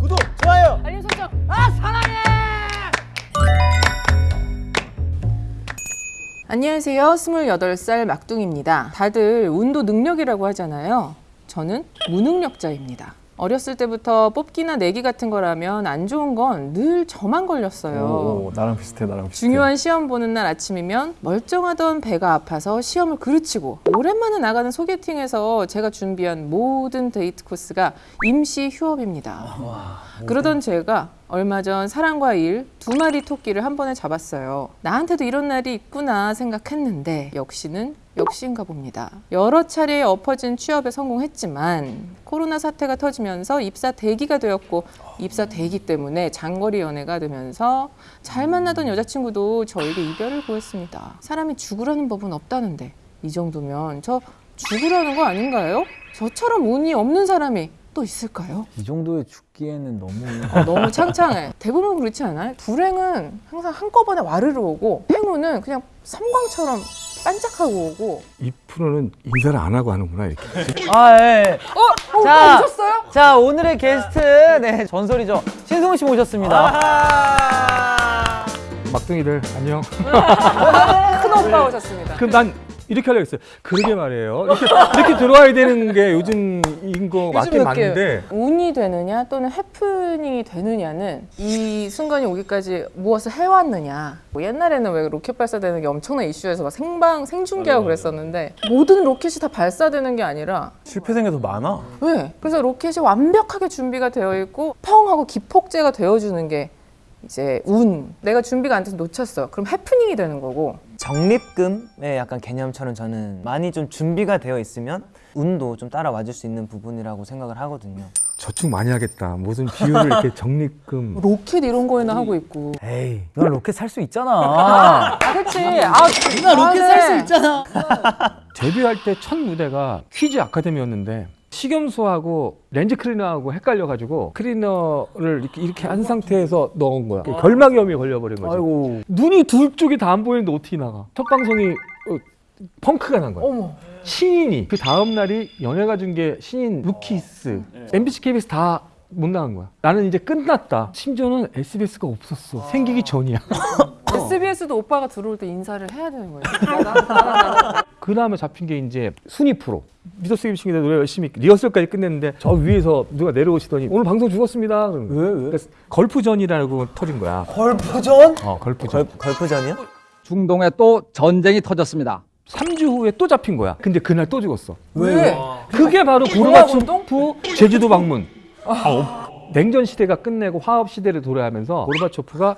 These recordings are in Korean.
구독, 좋아요. 알림 설정. 아 사랑해. 안녕하세요. 28살 막둥입니다. 다들 운도 능력이라고 하잖아요. 저는 무능력자입니다. 어렸을 때부터 뽑기나 내기 같은 거라면 안 좋은 건 늘 저만 걸렸어요. 오, 나랑 비슷해 나랑 비슷해 중요한 시험 보는 날 아침이면 멀쩡하던 배가 아파서 시험을 그르치고 오랜만에 나가는 소개팅에서 제가 준비한 모든 데이트 코스가 임시 휴업입니다. 그러던 제가 얼마 전 사랑과 일 두 마리 토끼를 한 번에 잡았어요. 나한테도 이런 날이 있구나 생각했는데 역시는 역시인가 봅니다. 여러 차례 엎어진 취업에 성공했지만 코로나 사태가 터지면서 입사 대기가 되었고 입사 대기 때문에 장거리 연애가 되면서 잘 만나던 여자친구도 저에게 이별을 구했습니다. 사람이 죽으라는 법은 없다는데 이 정도면 저 죽으라는 거 아닌가요? 저처럼 운이 없는 사람이 또 있을까요? 이 정도에 죽기에는 너무 어, 너무 창창해. 대부분 그렇지 않아요? 불행은 항상 한꺼번에 와르르 오고 행운은 그냥 섬광처럼 반짝하고 오고. 이 프로는 인사를 안 하고 하는구나 이렇게 아, 예. 예. 어? 자. 오빠 오셨어요? 자, 오늘의 게스트 네, 전설이죠. 신승훈 씨 모셨습니다. 막둥이들 안녕 큰 오빠 오셨습니다. 그럼 난 이렇게 하려고 했어요 그러게 말이에요 이렇게, 이렇게 들어와야 되는 게 요즘인 거 맞긴 요즘 맞는데 운이 되느냐 또는 해프닝이 되느냐는 이 순간이 오기까지 무엇을 해왔느냐. 뭐 옛날에는 왜 로켓 발사되는 게 엄청난 이슈에서 막 생방 생중계하고 그랬었는데 모든 로켓이 다 발사되는 게 아니라 실패생이 더 많아. 왜? 그래서 로켓이 완벽하게 준비가 되어 있고 펑 하고 기폭제가 되어주는 게 이제 운. 내가 준비가 안 돼서 놓쳤어. 그럼 해프닝이 되는 거고. 적립금의 약간 개념처럼 저는 많이 좀 준비가 되어 있으면 운도 좀 따라와 줄 수 있는 부분이라고 생각을 하거든요. 저축 많이 하겠다 무슨 비율을 이렇게 적립금 로켓 이런 거에나 하고 있고. 에이, 넌 로켓 살 수 있잖아. 아, 그치. 아, 나 로켓 살 수 있잖아. 데뷔할 때 첫 무대가 퀴즈 아카데미였는데 식염수하고 렌즈 클리너하고 헷갈려가지고 클리너를 이렇게, 이렇게 한 상태에서 넣은 거야. 결막염이 걸려버린 거지. 아이고. 눈이 둘 쪽이 다 안 보이는데 어떻게 나가? 첫 방송이 어, 펑크가 난 거야. 어머. 신인이. 그 다음 날이 연예가 중계 신인 루키스. MBC KBS 다 못 나간 거야 나는 이제 끝났다 심지어는 SBS가 없었어 생기기 전이야 SBS도 오빠가 들어올 때 인사를 해야 되는 거예요. 그 다음에 잡힌 게 이제 순위 프로 미더스 김치기대 노래 열심히 리허설까지 끝냈는데 저 위에서 누가 내려오시더니 오늘 방송 죽었습니다 왜 왜? 그래서 걸프전이라고 터진 거야 걸프전? 어 걸프전 걸, 걸프전이요? 중동에 또 전쟁이 터졌습니다. 3주 후에 또 잡힌 거야 근데 그날 또 죽었어 왜? 그게 바로 고르바초프 제주도 방문. 아, 냉전 시대가 끝내고 화업 시대를 도래하면서 고르바초프가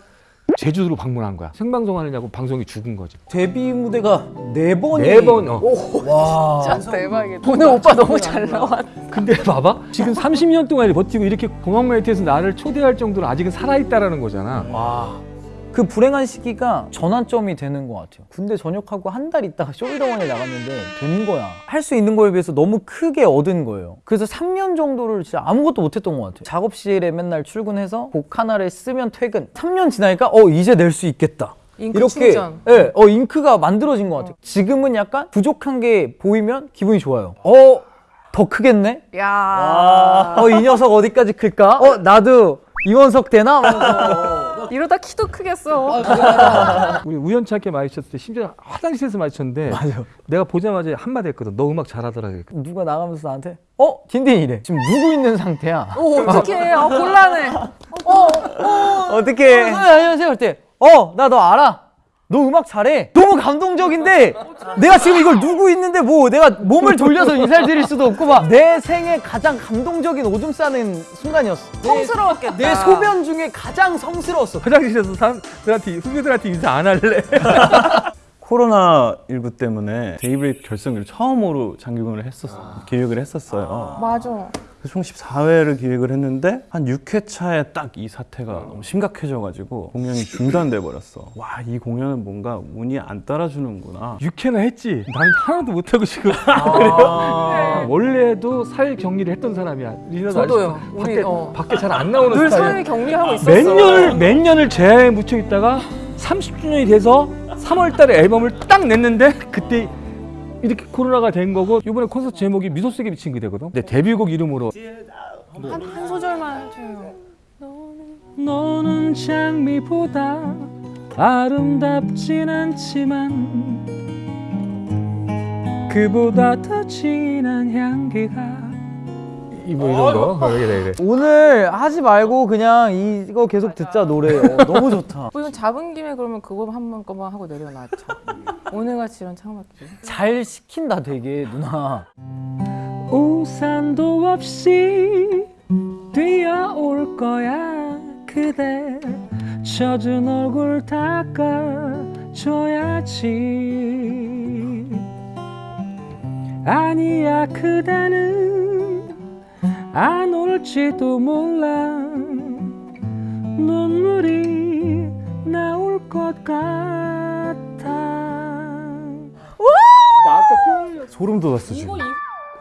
제주도로 방문한 거야. 생방송 하느냐고 방송이 죽은 거지. 데뷔 무대가 네 번이. 네 번. 어. 와. 진짜 대박이다. 오늘 오빠 너무 잘 나왔. 근데 봐봐. 지금 30년 동안 버티고 이렇게 공항 메이트에서 나를 초대할 정도로 아직은 살아있다라는 거잖아. 와. 그 불행한 시기가 전환점이 되는 것 같아요. 군대 전역하고 한 달 있다가 쇼미더머니에 나갔는데 된 거야. 할 수 있는 거에 비해서 너무 크게 얻은 거예요. 그래서 3년 정도를 진짜 아무것도 못했던 것 같아요. 작업실에 맨날 출근해서 곡 하나를 쓰면 퇴근. 3년 지나니까 어 이제 낼 수 있겠다. 잉크 이렇게 충전. 예, 어 잉크가 만들어진 것 같아요. 지금은 약간 부족한 게 보이면 기분이 좋아요. 어, 더 크겠네? 야. 어, 이 녀석 어디까지 클까? 어, 나도 이원석 되나? 이러다 키도 크겠어. 우리 우연찮게 마주쳤을 때 심지어 화장실에서 마주쳤는데 내가 보자마자 한마디 했거든. 너 음악 잘하더라. 그랬거든. 누가 나가면서 나한테 어? 딘딘이래. 지금 누구 있는 상태야? 오, 어떡해. 아, 곤란해. 어떻게? 어, 안녕하세요. 그때 어, 나 너 알아. 너 음악 잘해. 너무 감동적인데 내가 지금 이걸 누구 있는데 뭐 내가 몸을 돌려서 인사를 드릴 수도 없고 막 내 생애 가장 감동적인 오줌 싸는 순간이었어. 성스러웠겠다. 내 소변 중에 가장 성스러웠어. 화장실에서 사람들한테 후배들한테 인사 안 할래. 코로나 19 때문에 데이브레이크 결성기를 처음으로 장기공연을 했었어 기획을 했었어요. 맞아. 총 14회를 기획을 했는데 한 6회차에 딱 이 사태가 너무 심각해져가지고 공연이 중단돼 버렸어. 와 이 공연은 뭔가 운이 안 따라주는구나. 6회나 했지. 난 하나도 못하고 지금. 그래요? 원래도 사회 격리를 했던 사람이야. 저도요. 알지? 우리, 밖에, 어. 밖에 잘 안 나오는 늘 스타일이야. 사회 격리하고 있었어. 몇 년을 몇 년을 제야에 묻혀 있다가 30주년이 돼서 3월 달에 앨범을 딱 냈는데 그때 이렇게 코로나가 된 거고 이번에 콘서트 제목이 미소 속에 비친 그대거든. 내 데뷔곡 이름으로 한, 한 소절만 해줘요. 너는 장미보다 아름답진 않지만 그보다 더 진한 향기가 이 뭐 이런 거 그래 그래 오늘 하지 말고 그냥 이거 계속 듣자 노래. 어, 너무 좋다. 뭐 이건 잡은 김에 그러면 그거 한 번만 하고 내려놨죠. 오늘같이 이런 창밖에. 잘 시킨다 되게 누나. 우산도 없이 뛰어올 거야 그대 젖은 얼굴 닦아줘야지 아니야 그대는 안 올지도 몰라 눈물이 나올 것 같아 소름 돋았어 지금.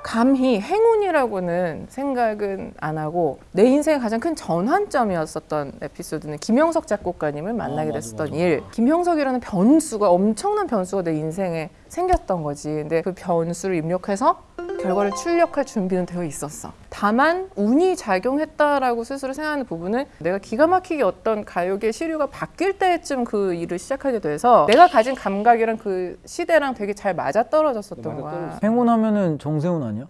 감히 행운이라고는 생각은 안 하고 내 인생의 가장 큰 전환점이었었던 에피소드는 김형석 작곡가님을 만나게 됐었던 일. 김형석이라는 변수가 엄청난 변수가 내 인생에 생겼던 거지. 근데 그 변수를 입력해서 결과를 출력할 준비는 되어 있었어. 다만 운이 작용했다라고 스스로 생각하는 부분은 내가 기가 막히게 어떤 가요계 시류가 바뀔 때쯤 그 일을 시작하게 돼서 내가 가진 감각이랑 그 시대랑 되게 잘 맞아 떨어졌었던 거야. 행운하면은 정세훈 아니야?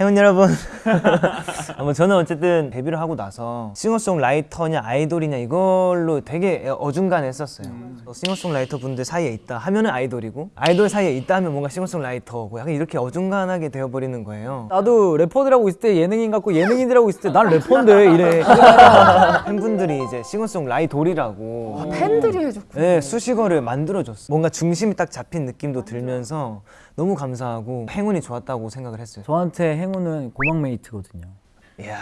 행운 여러분 뭐 저는 어쨌든 데뷔를 하고 나서 싱어송라이터냐 아이돌이냐 이걸로 되게 어중간했었어요 싱어송라이터 분들 사이에 있다 하면 은 아이돌이고 아이돌 사이에 있다 하면 뭔가 싱어송라이터고 약간 이렇게 어중간하게 되어버리는 거예요 나도 래퍼들하고 있을 때 예능인 같고 예능인들하고 있을 때 난 래퍼인데 이래. 팬분들이 이제 싱어송라이돌이라고 아, 팬들이 해줬구나. 네, 수식어를 만들어줬어. 뭔가 중심이 딱 잡힌 느낌도 들면서 너무 감사하고 행운이 좋았다고 생각을 했어요. 저한테 행운은 고막 메이트거든요. 이야.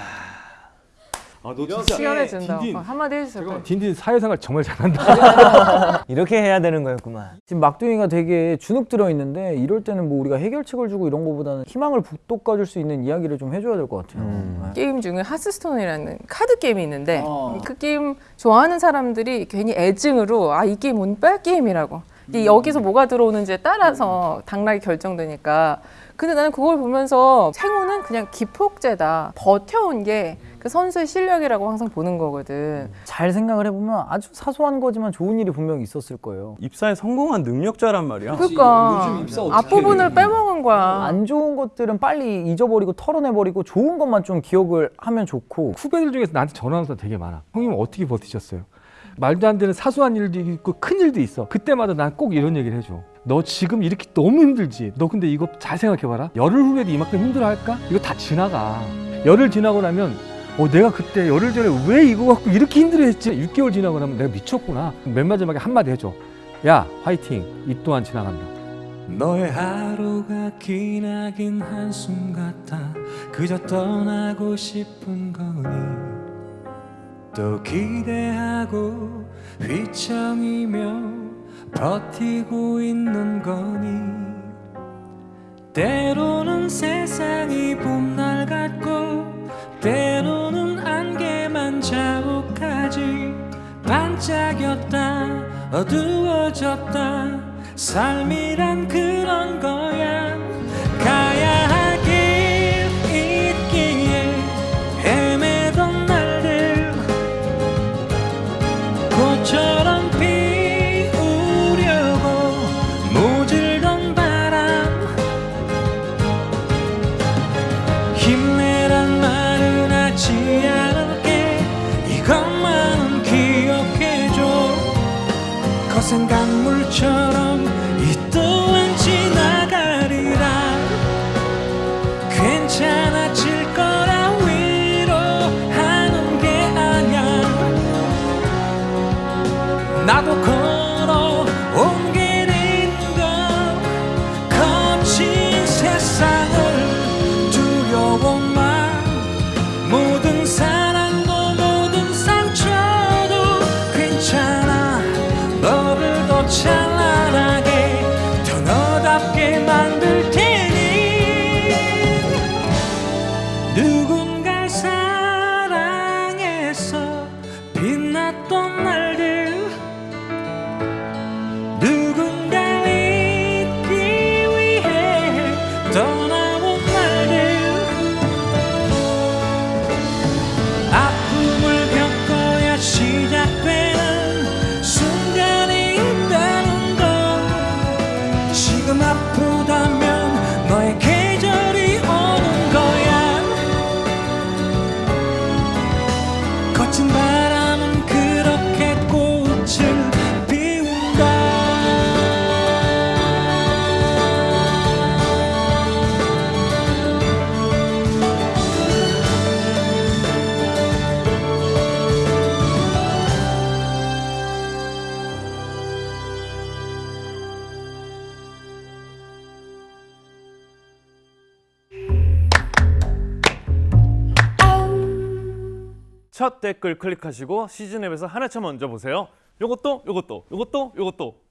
아 너 진짜 시간을 준다. 어, 한마디 해주세요. 빨리. 딘딘 사회생활 정말 잘한다 이렇게 해야 되는 거였구만. 지금 막둥이가 되게 주눅 들어 있는데 이럴 때는 뭐 우리가 해결책을 주고 이런 거보다는 희망을 북돋궈줄 수 있는 이야기를 좀 해줘야 될 것 같아요. 네. 게임 중에 하스스톤이라는 카드 게임이 있는데 어. 그 게임 좋아하는 사람들이 괜히 애증으로 아 이 게임 운빨 게임이라고 이 여기서 뭐가 들어오는지에 따라서 당락이 결정되니까 근데 나는 그걸 보면서 행운은 그냥 기폭제다 버텨온 게 그 선수의 실력이라고 항상 보는 거거든 잘 생각을 해보면 아주 사소한 거지만 좋은 일이 분명히 있었을 거예요. 입사에 성공한 능력자란 말이야. 그러니까 앞부분을 빼먹은 거야 안 좋은 것들은 빨리 잊어버리고 털어내버리고 좋은 것만 좀 기억을 하면 좋고 후배들 중에서 나한테 전화하는 사람 되게 많아 형님 어떻게 버티셨어요? 말도 안 되는 사소한 일도 있고 큰 일도 있어. 그때마다 난 꼭 이런 얘기를 해줘. 너 지금 이렇게 너무 힘들지? 너 근데 이거 잘 생각해봐라. 열흘 후에도 이만큼 힘들어할까? 이거 다 지나가. 열흘 지나고 나면 어 내가 그때 열흘 전에 왜 이거 갖고 이렇게 힘들어했지? 6개월 지나고 나면 내가 미쳤구나. 맨 마지막에 한마디 해줘. 야 화이팅. 이 또한 지나간다. 너의 하루가 기나긴 한숨 같아 그저 떠나고 싶은 거니 또 기대하고 휘청이며 버티고 있는 거니? 때로는 세상이 봄날 같고 때로는 안개만 자욱하지 반짝였다 어두워졌다. 삶이란 그런 거야 강물처럼 이 또한 지나가리라. 괜찮아질 거라 위로하는 게 아냐 나도 첫 댓글 클릭하시고 시즌 앱에서 하나차 먼저 보세요. 요것도 요것도 요것도 요것도